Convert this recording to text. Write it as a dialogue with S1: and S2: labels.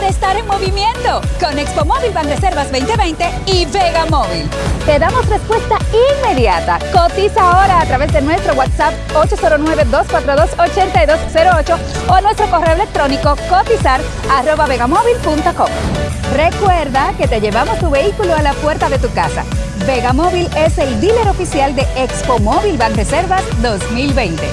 S1: para estar en movimiento con Expo Móvil Banreservas 2020 y Vega Móvil. Te damos respuesta inmediata. Cotiza ahora a través de nuestro WhatsApp 809-242-8208 o nuestro correo electrónico cotizar.vegamóvil.com. Recuerda que te llevamos tu vehículo a la puerta de tu casa. Vega Móvil es el dealer oficial de Expo Móvil Banreservas 2020.